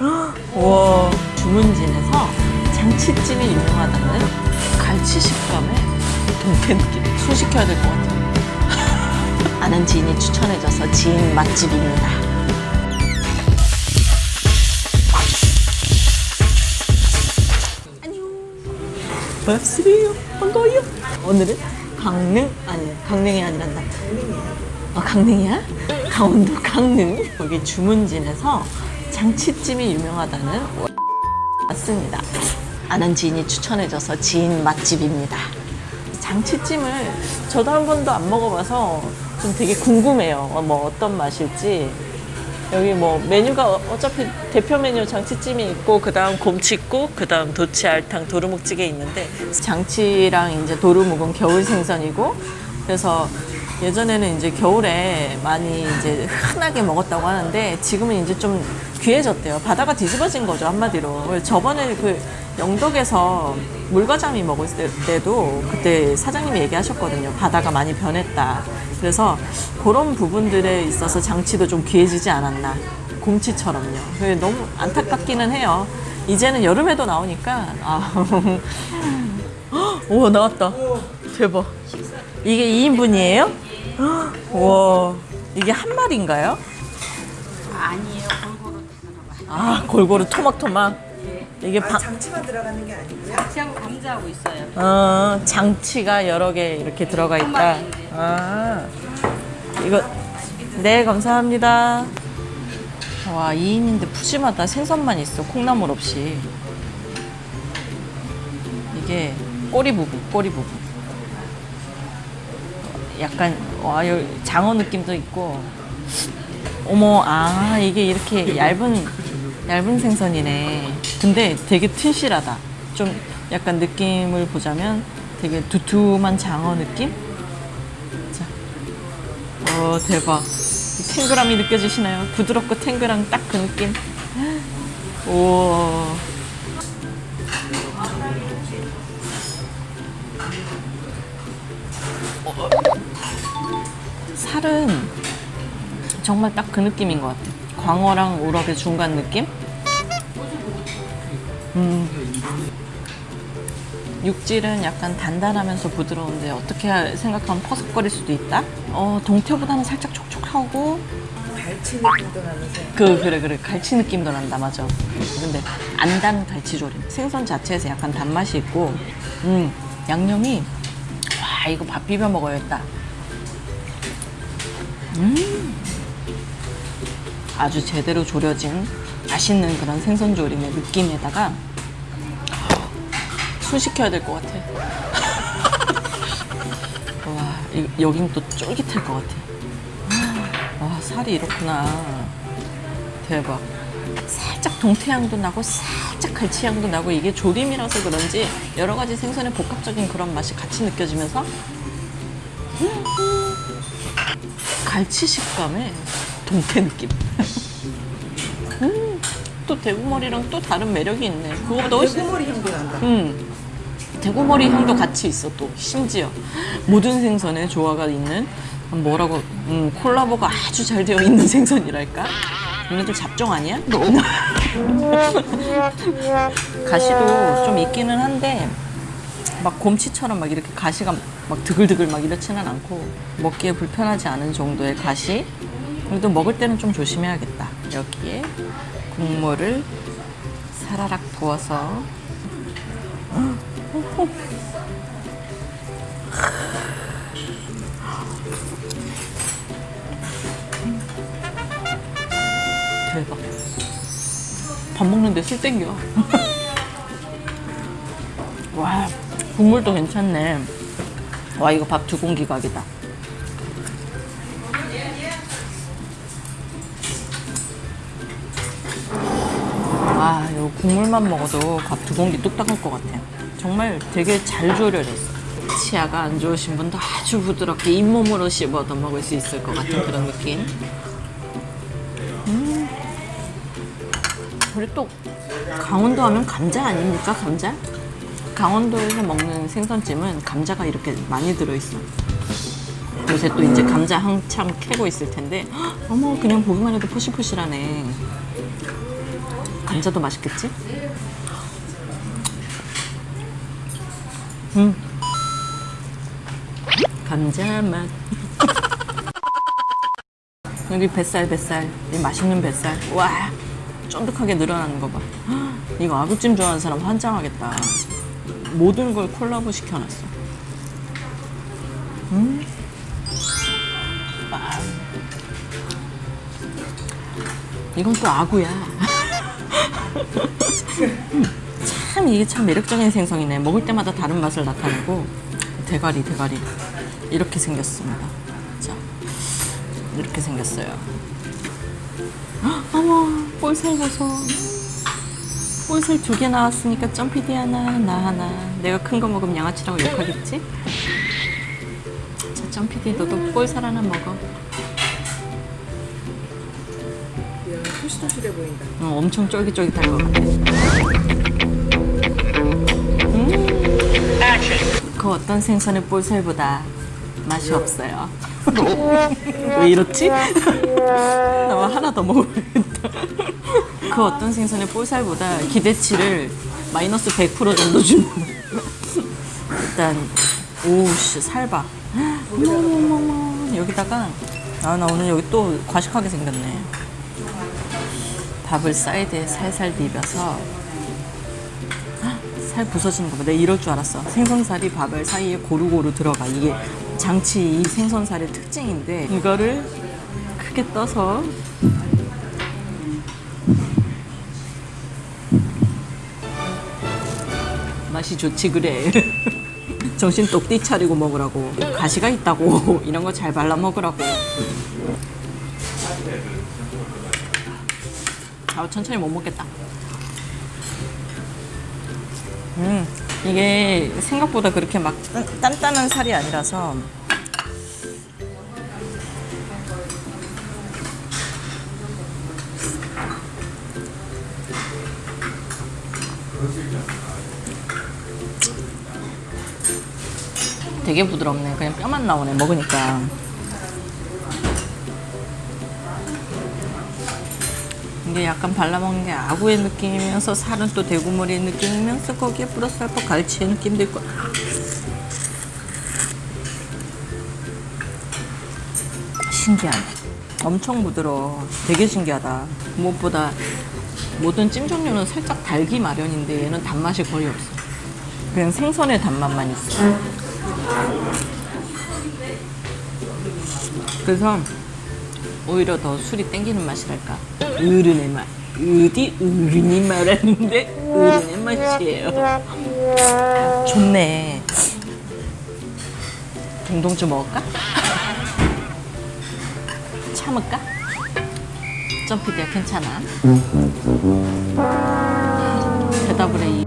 와 주문진에서 장치찜이 유명하다는 갈치 식감의 동태 느낌 소식해야 될 것 같아요. 아는 지인이 추천해줘서 지인 맛집입니다. 안녕. 반갑습니다 반가워요. 오늘은 강릉 아니 강릉이 아니란다. 아 강릉이야? 강원도 강릉. 여기 주문진에서 장치찜이 유명하다는 왔습니다. 아는 지인이 추천해줘서 지인 맛집입니다. 장치찜을 저도 한 번도 안 먹어봐서 좀 되게 궁금해요. 어, 뭐 어떤 맛일지. 여기 뭐 메뉴가 어- 어차피 대표 메뉴 장치찜이 있고 그 다음 곰칫국 그 다음 도치 알탕 도루묵찌개 있는데 장치랑 이제 도루묵은 겨울 생선이고 그래서 예전에는 이제 겨울에 많이 이제 흔하게 먹었다고 하는데 지금은 이제 좀 귀해졌대요. 바다가 뒤집어진 거죠 한마디로. 저번에 그 영덕에서 물과장미 먹을 때도 그때 사장님이 얘기하셨거든요. 바다가 많이 변했다. 그래서 그런 부분들에 있어서 장치도 좀 귀해지지 않았나. 곰치처럼요. 너무 안타깝기는 해요. 이제는 여름에도 나오니까 아. 오 나왔다. 대박. 이게 2인분이에요? 와 이게 한 마리인가요? 아니에요. 골고루. 아 골고루 토막토막 이게 바, 장치만 들어가는 게 아니고요. 같이하고 감자하고 있어요. 어, 장치가 여러 개 이렇게 들어가 있다. 아, 이거 네 감사합니다. 와 2인인데 푸짐하다. 생선만 있어. 콩나물 없이. 이게 꼬리 부분, 꼬리 부분. 약간 와 장어 느낌도 있고. 어머, 아 이게 이렇게 얇은 얇은 생선이네. 근데 되게 튼실하다. 좀 약간 느낌을 보자면 되게 두툼한 장어 느낌? 자, 어 대박. 이 탱글함이 느껴지시나요? 부드럽고 탱글한 딱 그 느낌. 오. 살은 정말 딱 그 느낌인 것 같아. 광어랑 우럭의 중간 느낌? 음. 육질은 약간 단단하면서 부드러운데 어떻게 생각하면 퍼석거릴 수도 있다? 어, 동태보다는 살짝 촉촉하고 갈치 느낌도 나면서 그 그래 그래 갈치 느낌도 난다 맞아 근데 안단 갈치조림 생선 자체에서 약간 단맛이 있고 음 양념이 와 이거 밥 비벼 먹어야겠다 음. 아주 제대로 조려진 맛있는 그런 생선 조림의 느낌에다가 술 시켜야 될 것 같아. 와 이- 여긴 또 쫄깃할 것 같아 와 살이 이렇구나. 대박. 살짝 동태향도 나고 살짝 갈치향도 나고 이게 조림이라서 그런지 여러 가지 생선의 복합적인 그런 맛이 같이 느껴지면서 음, 갈치 식감에 동태 느낌 음, 또 대구머리랑 또 다른 매력이 있네 그거보다 훨씬 대구머리 향도 난다. 음. 대구머리 향도 같이 있어 또 심지어 모든 생선에 조화가 있는 뭐라고 음, 콜라보가 아주 잘 되어 있는 생선이랄까 얘네들 잡종 아니야? 가시도 좀 있기는 한데 막 곰치처럼 막 이렇게 가시가 막 드글드글 막 이렇지는 않고 먹기에 불편하지 않은 정도의 가시 그래도 먹을 때는 좀 조심해야겠다 여기에 국물을 사라락 부어서 대박. 밥 먹는데 술 땡겨. 와, 국물도 괜찮네. 와, 이거 밥 두 공기 각이다. 아, 이거 국물만 먹어도 밥 두 공기 뚝딱 할것 같아. 정말 되게 잘 조려졌어. 치아가 안 좋으신 분도 아주 부드럽게 잇몸으로 씹어도 먹을 수 있을 것 같은 그런 느낌. 음. 우리 또 강원도 하면 감자 아닙니까? 감자? 강원도에서 먹는 생선찜은 감자가 이렇게 많이 들어있어. 요새 또 이제 감자 한참 캐고 있을 텐데 헉, 어머 그냥 보기만 해도 포실포실하네. 감자도 맛있겠지? 음. 감자 맛. 여기 뱃살 뱃살 이 맛있는 뱃살 와 쫀득하게 늘어나는 거 봐. 이거 아구찜 좋아하는 사람 환장하겠다. 모든 걸 콜라보 시켜놨어. 음. 아. 이건 또 아구야. 참 이게 참 매력적인 생선이네. 먹을 때마다 다른 맛을 나타내고 대가리 대가리 이렇게 생겼습니다. 자 이렇게 생겼어요. 헉, 어머 볼살 보소. 볼살 두개 나왔으니까 점피디 하나 나 하나. 내가 큰 거 먹으면 양아치라고 욕하겠지? 자 점피디 너도 볼살 하나 먹어. 이야, 토실토실해 보인다. 어, 엄청 쫄깃쫄깃할 것 같아. 음. 그 어떤 생선의 볼살보다 맛이 없어요. 왜 이렇지? 나 하나 더 먹어야겠다. 그 어떤 생선의 볼살보다 기대치를 마이너스 100% 정도 주는. 일단 오우씨 살봐. 여기다가 아 나 오늘 여기 또 과식하게 생겼네. 밥을 사이드에 살살 비벼서 헉, 살 부서지는 거 봐. 내가 이럴 줄 알았어. 생선살이 밥을 사이에 고루고루 들어가. 이게 장치 이 생선살의 특징인데 이거를 크게 떠서 맛이 좋지 그래. 정신 똑띠 차리고 먹으라고. 가시가 있다고. 이런 거 잘 발라 먹으라고. 아, 천천히 못 먹겠다. 음, 이게 생각보다 그렇게 막 단- 단단한 살이 아니라서 되게 부드럽네. 그냥 뼈만 나오네. 먹으니까. 이게 약간 발라먹는 게 아구의 느낌이면서 살은 또 대구머리의 느낌이면서 거기에 플러스 알파 갈치의 느낌도 있고 신기하네 엄청 부드러워 되게 신기하다 무엇보다 모든 찜 종류는 살짝 달기 마련인데 얘는 단맛이 거의 없어 그냥 생선의 단맛만 있어 그래서 오히려 더 술이 땡기는 맛이랄까. 어른의 맛. 어디 어른이 말하는데 어른의 맛이에요. 좋네. 동동주 먹을까? 참을까? 점피디야 괜찮아. 대답을 해. 이